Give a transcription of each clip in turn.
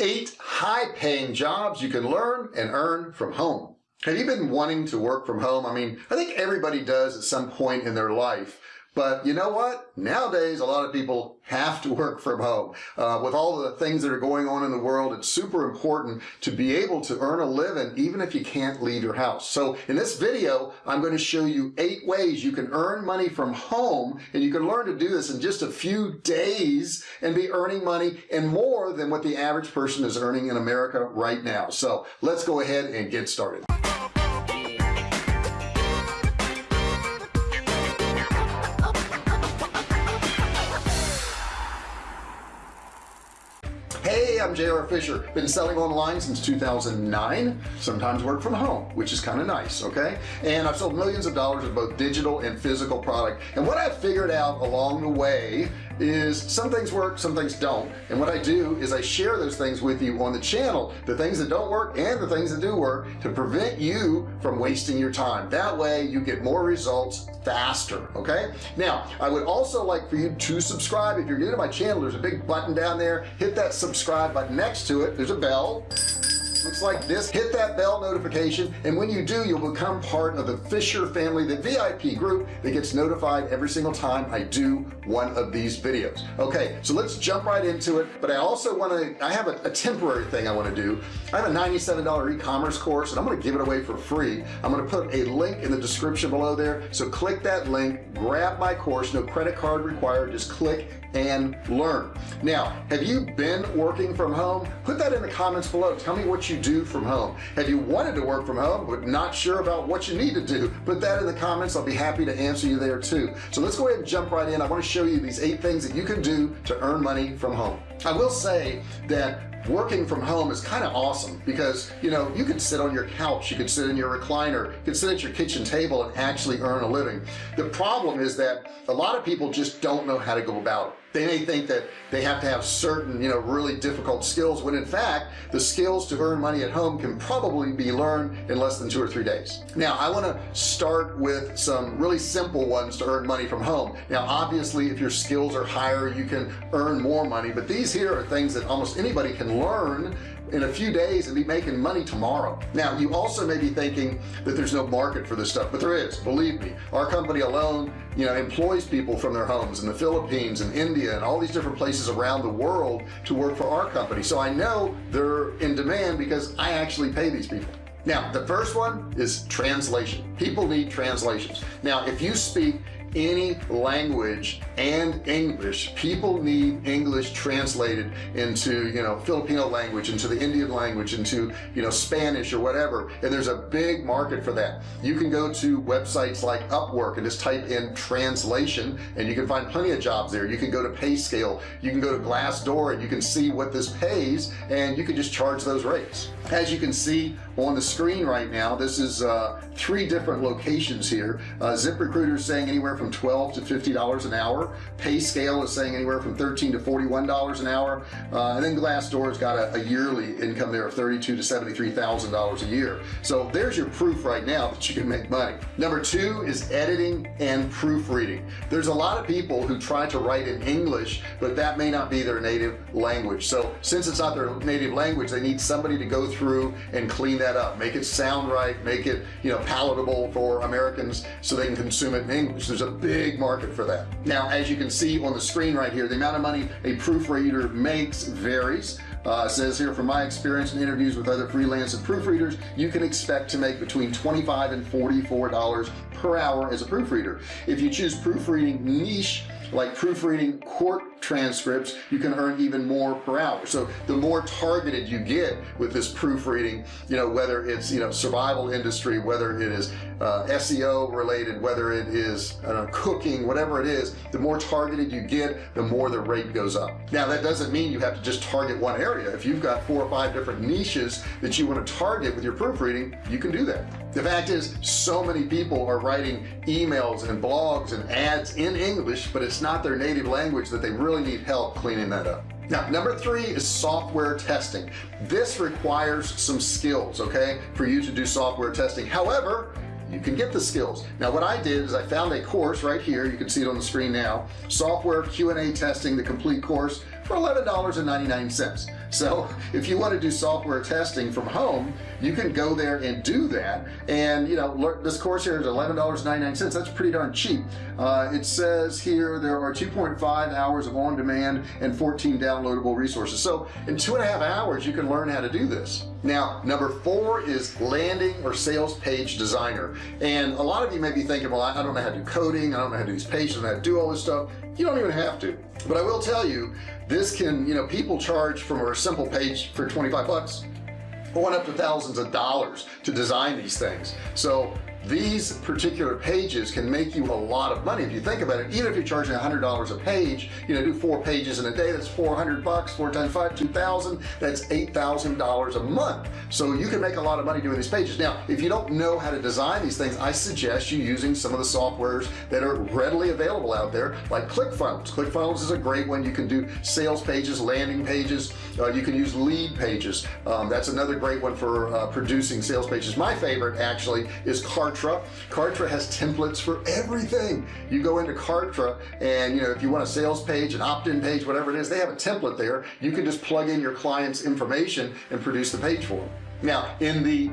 eight high paying jobs you can learn and earn from home. Have you been wanting to work from home? I mean, I think everybody does at some point in their life. But you know what? Nowadays, a lot of people have to work from home. Uh, with all the things that are going on in the world, it's super important to be able to earn a living even if you can't leave your house. So in this video, I'm going to show you eight ways you can earn money from home and you can learn to do this in just a few days and be earning money and more than what the average person is earning in America right now. So let's go ahead and get started. JR Fisher. Been selling online since 2009. Sometimes work from home, which is kind of nice, okay? And I've sold millions of dollars of both digital and physical product. And what I've figured out along the way is some things work, some things don't. And what I do is I share those things with you on the channel, the things that don't work and the things that do work to prevent you from wasting your time. That way you get more results faster. Okay. Now I would also like for you to subscribe. If you're new to my channel, there's a big button down there. Hit that subscribe button next to it. There's a bell looks like this. Hit that bell notification and when you do you'll become part of the Fisher family the VIP group that gets notified every single time I do one of these videos. Okay so let's jump right into it but I also want to I have a, a temporary thing I want to do. I have a $97 e-commerce course and I'm going to give it away for free. I'm going to put a link in the description below there so click that link grab my course no credit card required just click and learn. Now have you been working from home? Put that in the comments below. Tell me what you do from home? Have you wanted to work from home but not sure about what you need to do? Put that in the comments. I'll be happy to answer you there too. So let's go ahead and jump right in. I want to show you these eight things that you can do to earn money from home. I will say that working from home is kind of awesome because you know you can sit on your couch you could sit in your recliner you could sit at your kitchen table and actually earn a living. The problem is that a lot of people just don't know how to go about it they may think that they have to have certain you know really difficult skills when in fact the skills to earn money at home can probably be learned in less than two or three days. Now I want to start with some really simple ones to earn money from home. Now obviously if your skills are higher you can earn more money but these here are things that almost anybody can learn in a few days and be making money tomorrow. Now you also may be thinking that there's no market for this stuff but there is believe me. Our company alone you know employs people from their homes in the Philippines and India and all these different places around the world to work for our company. So I know they're in demand because I actually pay these people. Now the first one is translation. People need translations. Now if you speak any language and English. People need English translated into you know Filipino language into the Indian language into you know Spanish or whatever. And there's a big market for that. You can go to websites like Upwork and just type in translation and you can find plenty of jobs there. You can go to PayScale. You can go to Glassdoor and you can see what this pays and you can just charge those rates. As you can see on the screen right now this is uh, three different locations here. Uh, ZipRecruiter is saying anywhere from 12 to 50 dollars an hour. Pay scale is saying anywhere from 13 to 41 dollars an hour. Uh, and then Glassdoor's got a, a, yearly income there of 32 to 73 thousand dollars a year. So there's your proof right now that you can make money. Number two is editing and proofreading. There's a lot of people who try to write in English but that may not be their native language. So since it's not their native language they need somebody to go through through and clean that up. Make it sound right make it you know palatable for Americans so they can consume it in English. There's a big market for that. Now as you can see on the screen right here the amount of money a proofreader makes varies. Uh, says here from my experience in interviews with other freelance and proofreaders you can expect to make between 25 and 44 dollars per hour as a proofreader. If you choose proofreading niche like proofreading court transcripts you can earn even more per hour. So the more targeted you get with this proofreading you know whether it's you know survival industry whether it is uh, SEO related whether it is uh, cooking whatever it is the more targeted you get the more the rate goes up. Now that doesn't mean you have to just target one area. If you've got four or five different niches that you want to target with your proofreading you can do that. The fact is so many people are writing emails and blogs and ads in English but it's not their native language that they really need help cleaning that up. Now number three is software testing. This requires some skills okay for you to do software testing. However you can get the skills. Now what I did is I found a course right here. You can see it on the screen now. Software Q&A testing the complete course for $11.99 so if you want to do software testing from home you can go there and do that. And you know this course here is $11.99 that's pretty darn cheap. Uh, it says here there are 2.5 hours of on-demand and 14 downloadable resources. So in two and a half hours you can learn how to do this now number four is landing or sales page designer. And a lot of you may be thinking well I don't know how to do coding. I don't know how to do these pages. I don't know how to do all this stuff. You don't even have to. But I will tell you this can you know people charge from a simple page for 25 bucks going up to thousands of dollars to design these things. So these particular pages can make you a lot of money if you think about it. Even if you're charging hundred dollars a page you know do four pages in a day that's 400 bucks four times five 2,000 that's eight thousand dollars a month. So you can make a lot of money doing these pages. Now if you don't know how to design these things I suggest you using some of the softwares that are readily available out there like ClickFunnels. ClickFunnels is a great one. You can do sales pages landing pages. Uh, you can use Leadpages. Um, that's another great one for uh, producing sales pages. My favorite actually is car Kartra. Kartra has templates for everything. You go into Kartra and you know if you want a sales page an opt-in page whatever it is they have a template there. You can just plug in your clients information and produce the page for them. Now in the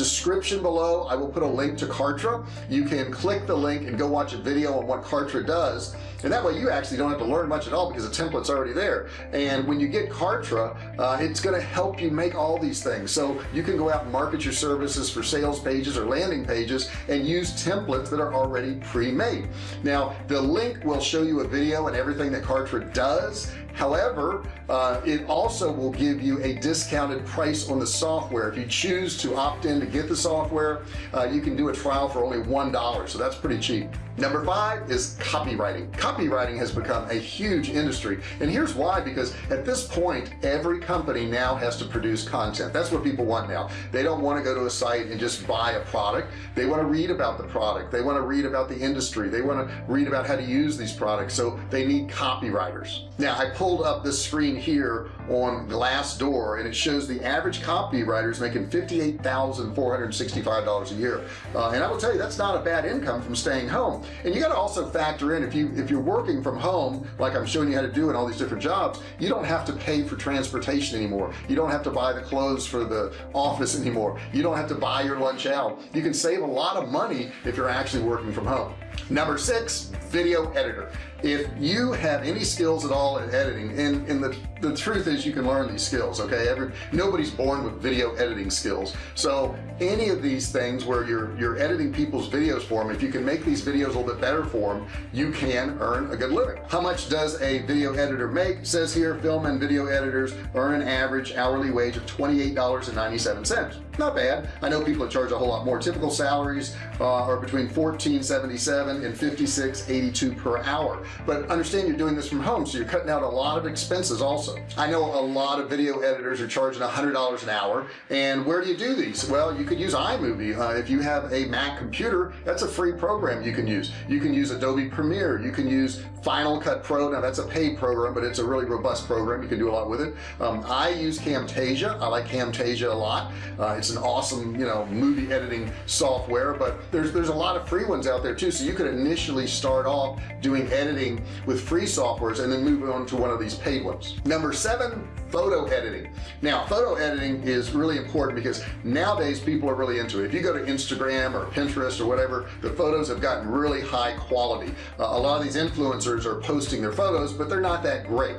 description below I will put a link to Kartra. You can click the link and go watch a video on what Kartra does. And that way you actually don't have to learn much at all because the template's already there. And when you get Kartra uh, it's going to help you make all these things. So you can go out and market your services for sales pages or landing pages and use templates that are already pre-made. Now the link will show you a video and everything that Kartra does however uh, it also will give you a discounted price on the software. If you choose to opt in to get the software uh, you can do a trial for only one dollar so that's pretty cheap number five is copywriting. Copywriting has become a huge industry. And here's why because at this point every company now has to produce content. That's what people want now. They don't want to go to a site and just buy a product. They want to read about the product. They want to read about the industry. They want to read about how to use these products. So they need copywriters. Now I pulled up this screen here on Glassdoor and it shows the average copywriter is making $58,465 a year. Uh, and I will tell you that's not a bad income from staying home and you got to also factor in if you if you're working from home like I'm showing you how to do in all these different jobs you don't have to pay for transportation anymore. You don't have to buy the clothes for the office anymore. You don't have to buy your lunch out. You can save a lot of money if you're actually working from home number six video editor. If you have any skills at all in editing and, and the, the truth is you can learn these skills okay? Every nobody's born with video editing skills. So any of these things where you're you're editing people's videos for them if you can make these videos a little bit better for them you can earn a good living. How much does a video editor make? It says here film and video editors earn an average hourly wage of $28.97 not bad. I know people that charge a whole lot more. Typical salaries uh, are between 1477 and 5682 per hour. But understand you're doing this from home so you're cutting out a lot of expenses also. I know a lot of video editors are charging hundred dollars an hour and where do you do these? Well you could use iMovie. Uh, if you have a Mac computer that's a free program you can use. You can use Adobe Premiere. You can use Final Cut Pro. Now that's a paid program but it's a really robust program. You can do a lot with it. Um, I use Camtasia. I like Camtasia a lot. Uh, it's an awesome you know movie editing software but there's there's a lot of free ones out there too. So you could initially start off doing editing with free softwares and then move on to one of these paid ones. Number seven photo editing. Now photo editing is really important because nowadays people are really into it. If you go to Instagram or Pinterest or whatever the photos have gotten really high quality. Uh, a lot of these influencers influencers are posting their photos but they're not that great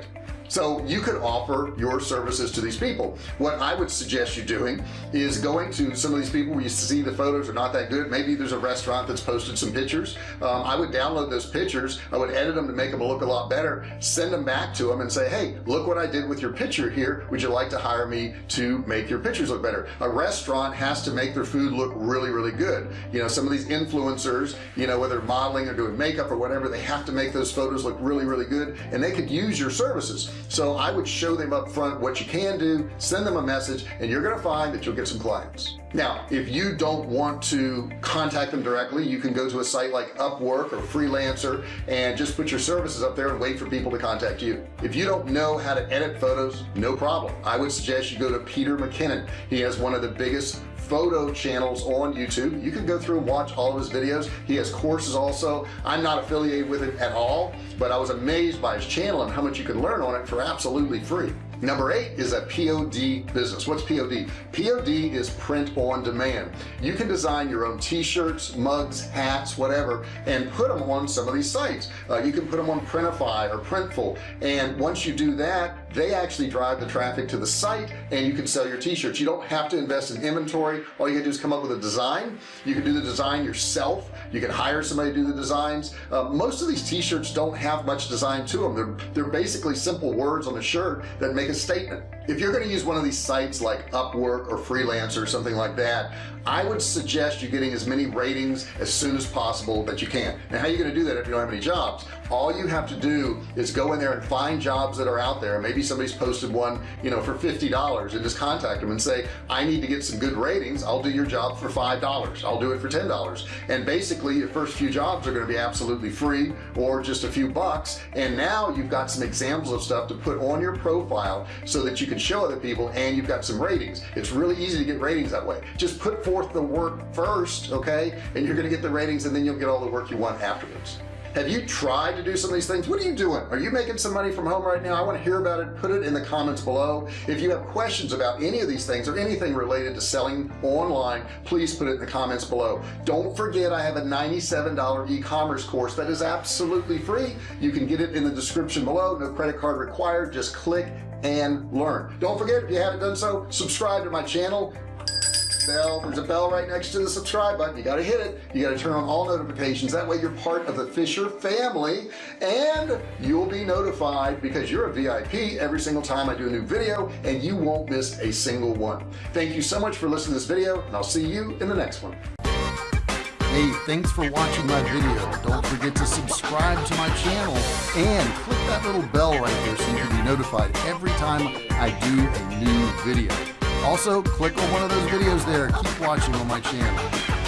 so you could offer your services to these people. What I would suggest you doing is going to some of these people where you see the photos are not that good. Maybe there's a restaurant that's posted some pictures. Um, I would download those pictures. I would edit them to make them look a lot better. Send them back to them and say hey look what I did with your picture here. Would you like to hire me to make your pictures look better? A restaurant has to make their food look really really good. You know some of these influencers you know whether modeling or doing makeup or whatever they have to make those photos look really really good and they could use your services so I would show them up front what you can do send them a message and you're gonna find that you'll get some clients. Now if you don't want to contact them directly you can go to a site like Upwork or freelancer and just put your services up there and wait for people to contact you. If you don't know how to edit photos no problem. I would suggest you go to Peter McKinnon. He has one of the biggest photo channels on YouTube. You can go through and watch all of his videos. He has courses also. I'm not affiliated with it at all but I was amazed by his channel and how much you can learn on it for absolutely free. Number eight is a POD business. What's POD POD is print on demand. You can design your own t-shirts mugs hats whatever and put them on some of these sites. Uh, you can put them on Printify or Printful. And once you do that they actually drive the traffic to the site and you can sell your t-shirts. You don't have to invest in inventory. All you can do is come up with a design. You can do the design yourself. You can hire somebody to do the designs. Uh, most of these t-shirts don't have much design to them they're they're basically simple words on a shirt that make a statement if you're going to use one of these sites like Upwork or Freelancer or something like that I would suggest you getting as many ratings as soon as possible that you can. Now how are you going to do that if you don't have any jobs? All you have to do is go in there and find jobs that are out there. Maybe somebody's posted one you know for $50 and just contact them and say I need to get some good ratings. I'll do your job for $5 I'll do it for $10 and basically your first few jobs are going to be absolutely free or just a few bucks. And now you've got some examples of stuff to put on your profile so that you can show other people and you've got some ratings. It's really easy to get ratings that way. Just put forth the work first okay? And you're gonna get the ratings and then you'll get all the work you want afterwards have you tried to do some of these things? What are you doing? Are you making some money from home right now? I want to hear about it. Put it in the comments below. If you have questions about any of these things or anything related to selling online please put it in the comments below. Don't forget I have a $97 e-commerce course that is absolutely free. You can get it in the description below. No credit card required. Just click and learn. Don't forget if you haven't done so subscribe to my channel bell. There's a bell right next to the subscribe button. You got to hit it. You got to turn on all notifications. That way you're part of the Fisher family and you'll be notified because you're a VIP every single time I do a new video and you won't miss a single one. Thank you so much for listening to this video and I'll see you in the next one. Hey, thanks for watching my video. Don't forget to subscribe to my channel and click that little bell right there so you can be notified every time I do a new video. Also, click on one of those videos there. Keep watching on my channel.